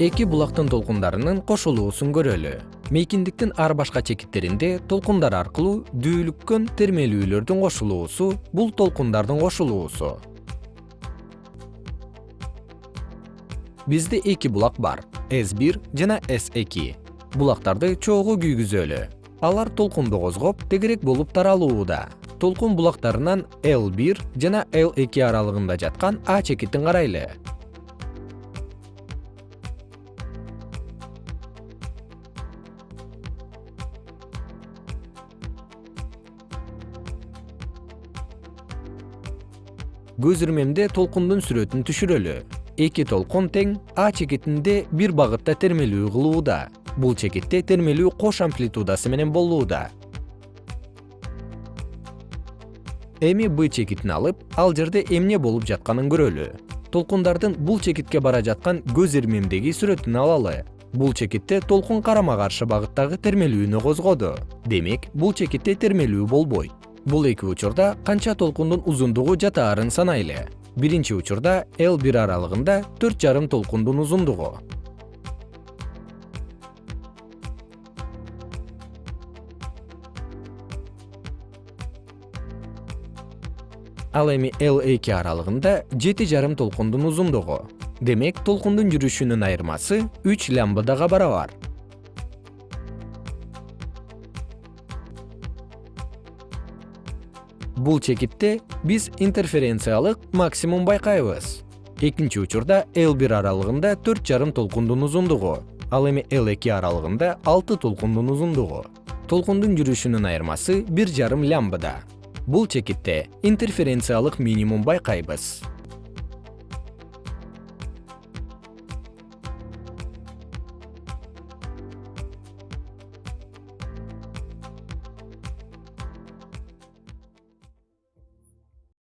эки булактын толкундарынын кошулуусун көрөлү. Мейкиндиктин ар башка чекиттеринде толкундар аркылуу дүүлүккөн термелүүлөрдүн кошулуусу бул толкундардын кошулуусу. Бизде эки булак бар s1 жана s2 булактарды чогуу күйгүзөлү. Алар толкунду козгоп тегерек болуп таралууда. Толкун булактарынан l1 жана l2 аралыгында жаткан а чекитин карайлы көз ирмемде толкундун сүрөтүн түшүрөлү. Эки толкун тең а чекитинде бир багытта термелүү кылууда. Бул чекитте термелүү кош амплитудасы менен болууда. Эми б чекитин алып ал жерде эмне болуп жатканын көрөлү. Толкундардын бул чекитке бара жаткан көз ирмемдеги сүрөтүн алалы. Бул чекитте толкун карама каршы багыттагы термелүүнү козгоду. Демек бул чекитте термелүү болбойт бул эки учурда канча толкундун узундугу жатаарын санайлы. Биринчи учурда l бир аралыгында төрт жарым толкундун узундугу. Ал эми l эки аралыгында жети жарым толкундун узундугу. Демек толкундун жүрүшүнүн айырмасы үч лямбдага барабар бул чекитте биз интерференциялык максимум байкайбыз. Экинчи учурда l бир аралыгында төрт жарым толкундун узундугу ал эми l эки аралыгында алты толкундун узундугу. Толкундун жүрүшүнүн айырмасы бир жарым лямбда бул чекитте интерференциялык минимум байкайбыз